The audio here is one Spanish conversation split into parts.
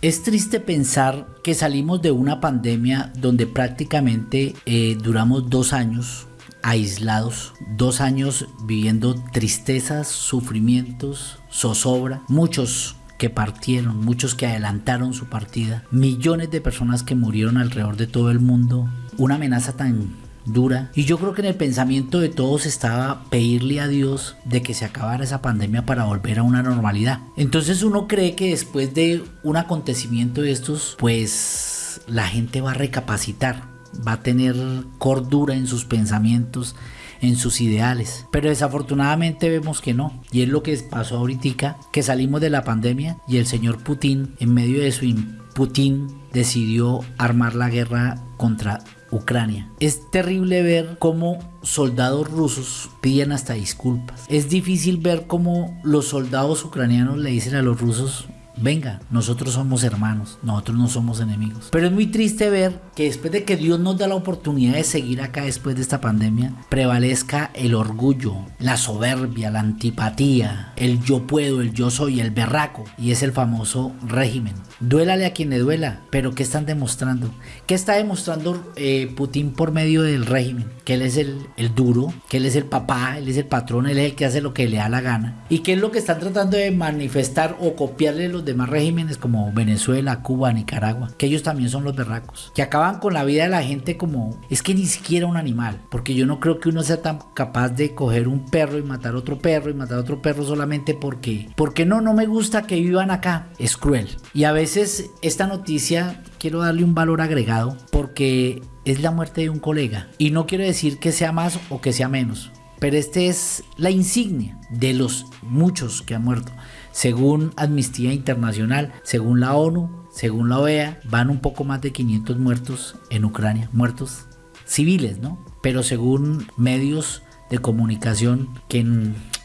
Es triste pensar que salimos de una pandemia donde prácticamente eh, duramos dos años aislados, dos años viviendo tristezas, sufrimientos, zozobra, muchos que partieron, muchos que adelantaron su partida, millones de personas que murieron alrededor de todo el mundo, una amenaza tan dura. Y yo creo que en el pensamiento de todos estaba pedirle a Dios de que se acabara esa pandemia para volver a una normalidad. Entonces uno cree que después de un acontecimiento de estos, pues la gente va a recapacitar, va a tener cordura en sus pensamientos en sus ideales. Pero desafortunadamente vemos que no. Y es lo que pasó ahorita, que salimos de la pandemia y el señor Putin, en medio de su Putin, decidió armar la guerra contra Ucrania. Es terrible ver cómo soldados rusos piden hasta disculpas. Es difícil ver cómo los soldados ucranianos le dicen a los rusos venga, nosotros somos hermanos, nosotros no somos enemigos. Pero es muy triste ver que después de que Dios nos da la oportunidad de seguir acá después de esta pandemia, prevalezca el orgullo, la soberbia, la antipatía, el yo puedo, el yo soy, el berraco, y es el famoso régimen. Duélale a quien le duela, pero ¿qué están demostrando? ¿Qué está demostrando eh, Putin por medio del régimen? Que él es el, el duro, que él es el papá, él es el patrón, él es el que hace lo que le da la gana. ¿Y qué es lo que están tratando de manifestar o copiarle los demás regímenes como Venezuela, Cuba, Nicaragua, que ellos también son los berracos, que acaban con la vida de la gente como es que ni siquiera un animal, porque yo no creo que uno sea tan capaz de coger un perro y matar otro perro y matar otro perro solamente porque, porque no, no me gusta que vivan acá, es cruel. Y a veces esta noticia quiero darle un valor agregado porque es la muerte de un colega y no quiero decir que sea más o que sea menos, pero este es la insignia de los muchos que han muerto. Según Amnistía Internacional, según la ONU, según la OEA, van un poco más de 500 muertos en Ucrania, muertos civiles, ¿no? Pero según medios de comunicación que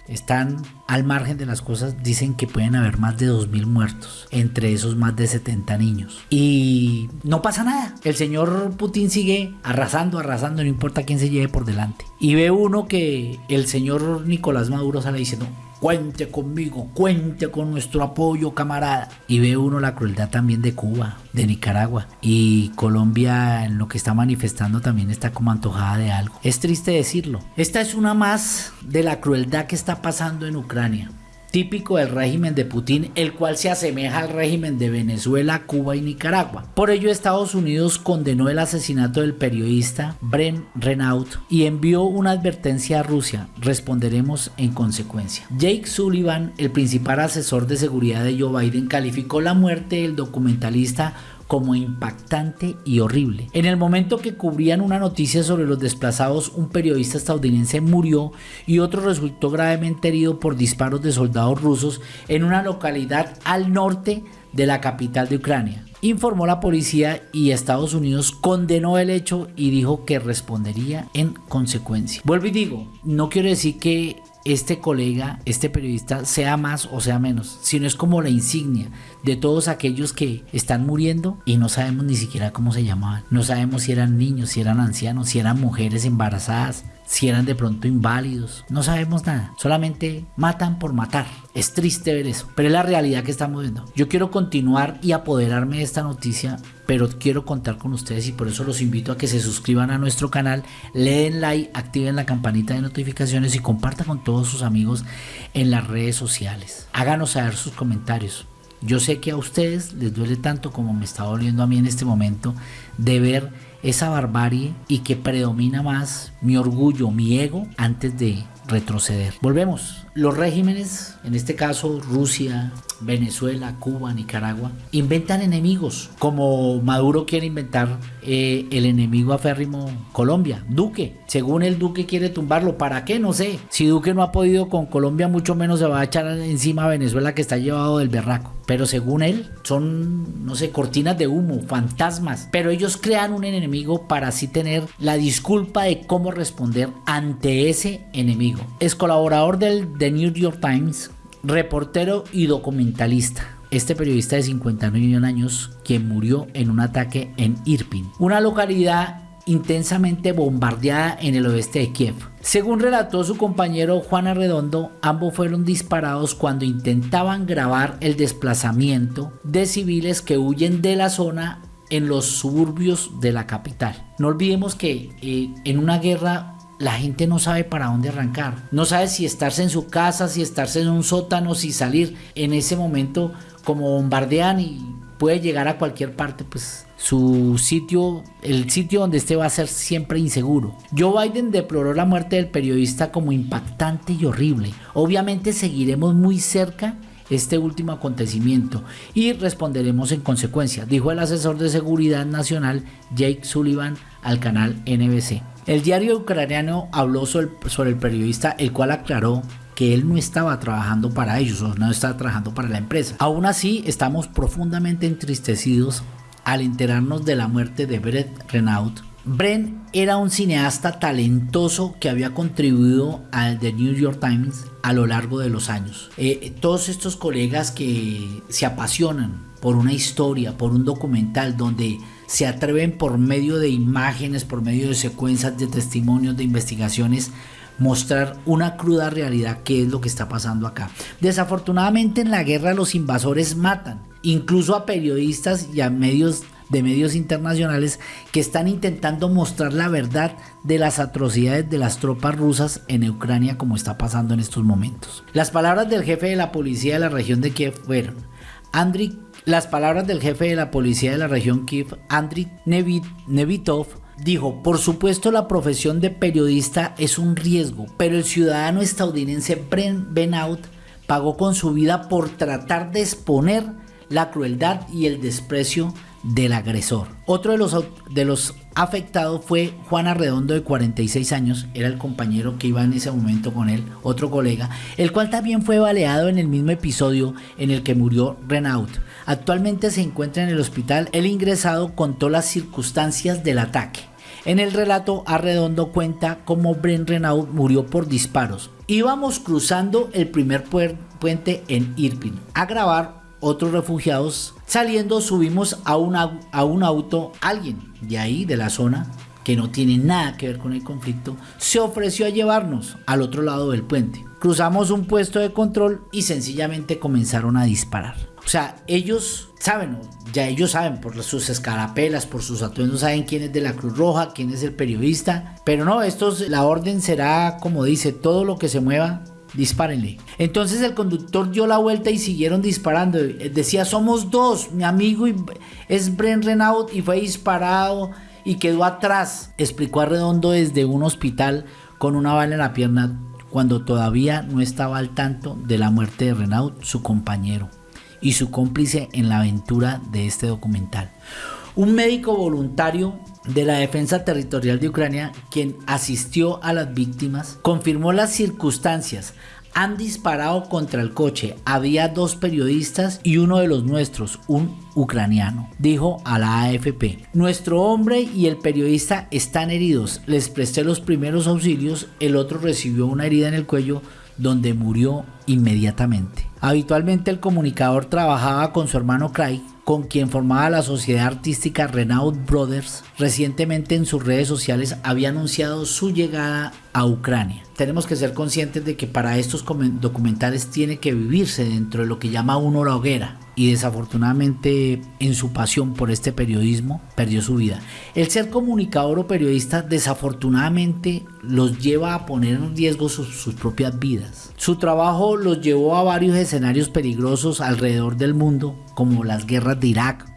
están al margen de las cosas, dicen que pueden haber más de 2.000 muertos, entre esos más de 70 niños. Y no pasa nada. El señor Putin sigue arrasando, arrasando, no importa quién se lleve por delante. Y ve uno que el señor Nicolás Maduro sale diciendo, cuente conmigo, cuente con nuestro apoyo, camarada. Y ve uno la crueldad también de Cuba, de Nicaragua. Y Colombia en lo que está manifestando también está como antojada de algo. Es triste decirlo. Esta es una más de la crueldad que está pasando en Ucrania típico del régimen de Putin, el cual se asemeja al régimen de Venezuela, Cuba y Nicaragua. Por ello, Estados Unidos condenó el asesinato del periodista Bren Renaud y envió una advertencia a Rusia. Responderemos en consecuencia. Jake Sullivan, el principal asesor de seguridad de Joe Biden, calificó la muerte del documentalista como impactante y horrible. En el momento que cubrían una noticia sobre los desplazados, un periodista estadounidense murió y otro resultó gravemente herido por disparos de soldados rusos en una localidad al norte de la capital de Ucrania. Informó la policía y Estados Unidos condenó el hecho y dijo que respondería en consecuencia. Vuelvo y digo, no quiero decir que este colega, este periodista, sea más o sea menos, sino es como la insignia de todos aquellos que están muriendo y no sabemos ni siquiera cómo se llamaban. No sabemos si eran niños, si eran ancianos, si eran mujeres embarazadas, si eran de pronto inválidos. No sabemos nada. Solamente matan por matar. Es triste ver eso, pero es la realidad que estamos viendo. Yo quiero continuar y apoderarme de esta noticia, pero quiero contar con ustedes y por eso los invito a que se suscriban a nuestro canal, le den like, activen la campanita de notificaciones y compartan con todos sus amigos en las redes sociales. Háganos saber sus comentarios. Yo sé que a ustedes les duele tanto como me está doliendo a mí en este momento de ver esa barbarie y que predomina más mi orgullo, mi ego, antes de retroceder. Volvemos. Los regímenes, en este caso Rusia, Venezuela, Cuba, Nicaragua, inventan enemigos, como Maduro quiere inventar eh, el enemigo aférrimo Colombia, Duque. Según el Duque quiere tumbarlo, ¿para qué? No sé. Si Duque no ha podido con Colombia, mucho menos se va a echar encima a Venezuela que está llevado del berraco. Pero según él, son, no sé, cortinas de humo, fantasmas. Pero ellos crean un enemigo para así tener la disculpa de cómo responder ante ese enemigo. Es colaborador del The New York Times, reportero y documentalista. Este periodista de 59 años quien murió en un ataque en Irpin, una localidad intensamente bombardeada en el oeste de Kiev. Según relató su compañero Juan Arredondo, ambos fueron disparados cuando intentaban grabar el desplazamiento de civiles que huyen de la zona en los suburbios de la capital. No olvidemos que eh, en una guerra la gente no sabe para dónde arrancar. No sabe si estarse en su casa, si estarse en un sótano, si salir. En ese momento, como bombardean y puede llegar a cualquier parte, pues su sitio, el sitio donde esté va a ser siempre inseguro. Joe Biden deploró la muerte del periodista como impactante y horrible. Obviamente seguiremos muy cerca este último acontecimiento y responderemos en consecuencia, dijo el asesor de seguridad nacional Jake Sullivan al canal NBC. El diario ucraniano habló sobre, el periodista, el cual aclaró que él no estaba trabajando para ellos o no estaba trabajando para la empresa. Aún así, estamos profundamente entristecidos al enterarnos de la muerte de Brett Renaud. Brent era un cineasta talentoso que había contribuido al The New York Times a lo largo de los años. Eh, todos estos colegas que se apasionan por una historia, por un documental donde se atreven por medio de imágenes, por medio de secuencias de testimonios, de investigaciones, mostrar una cruda realidad que es lo que está pasando acá. Desafortunadamente en la guerra los invasores matan, incluso a periodistas y a medios de medios internacionales que están intentando mostrar la verdad de las atrocidades de las tropas rusas en Ucrania como está pasando en estos momentos. Las palabras del jefe de la policía de la región de Kiev fueron Andriy las palabras del jefe de la policía de la región Kiev, Andriy Nevitov, dijo, por supuesto la profesión de periodista es un riesgo, pero el ciudadano estadounidense Brent Benout pagó con su vida por tratar de exponer la crueldad y el desprecio del agresor. Otro de los, de los afectados fue Juan Arredondo de 46 años, era el compañero que iba en ese momento con él, otro colega, el cual también fue baleado en el mismo episodio en el que murió Renaud. Actualmente se encuentra en el hospital, el ingresado contó las circunstancias del ataque. En el relato, Arredondo cuenta cómo Bren Renaud murió por disparos. Íbamos cruzando el primer puente en Irpin a grabar otros refugiados. Saliendo subimos a, a un auto, alguien de ahí, de la zona, que no tiene nada que ver con el conflicto, se ofreció a llevarnos al otro lado del puente. Cruzamos un puesto de control y sencillamente comenzaron a disparar. O sea, ellos saben, ya ellos saben por sus escarapelas, por sus atuendos, saben quién es de la Cruz Roja, quién es el periodista. Pero no, estos, la orden será como dice, todo lo que se mueva dispárenle. Entonces el conductor dio la vuelta y siguieron disparando. Decía, somos dos, mi amigo es Bren Renaud y fue disparado y quedó atrás. Explicó a Redondo desde un hospital con una bala en la pierna cuando todavía no estaba al tanto de la muerte de Renaud, su compañero, y su cómplice en la aventura de este documental. Un médico voluntario de la Defensa Territorial de Ucrania, quien asistió a las víctimas, confirmó las circunstancias. Han disparado contra el coche. Había dos periodistas y uno de los nuestros, un ucraniano, dijo a la AFP. Nuestro hombre y el periodista están heridos. Les presté los primeros auxilios. El otro recibió una herida en el cuello donde murió inmediatamente. Habitualmente el comunicador trabajaba con su hermano Craig con quien formaba la sociedad artística Renaud Brothers, recientemente en sus redes sociales había anunciado su llegada a Ucrania. Tenemos que ser conscientes de que para estos documentales tiene que vivirse dentro de lo que llama uno la hoguera y desafortunadamente en su pasión por este periodismo perdió su vida. El ser comunicador o periodista desafortunadamente los lleva a poner en riesgo sus, sus propias vidas. Su trabajo los llevó a varios escenarios peligrosos alrededor del mundo como las guerras de Irak,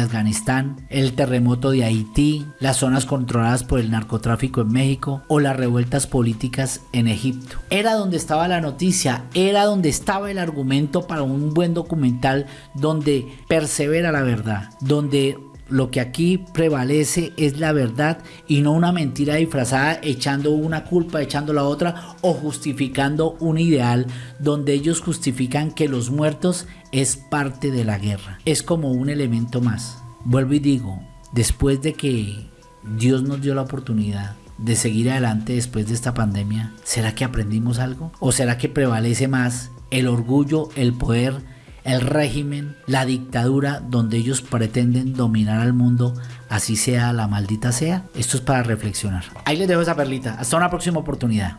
Afganistán, el terremoto de Haití, las zonas controladas por el narcotráfico en México o las revueltas políticas en Egipto. Era donde estaba la noticia, era donde estaba el argumento para un buen documental donde persevera la verdad, donde lo que aquí prevalece es la verdad y no una mentira disfrazada echando una culpa, echando la otra o justificando un ideal donde ellos justifican que los muertos es parte de la guerra. Es como un elemento más. Vuelvo y digo, después de que Dios nos dio la oportunidad de seguir adelante después de esta pandemia, ¿será que aprendimos algo? ¿O será que prevalece más el orgullo, el poder, el régimen, la dictadura donde ellos pretenden dominar al mundo, así sea la maldita sea. Esto es para reflexionar. Ahí les dejo esa perlita. Hasta una próxima oportunidad.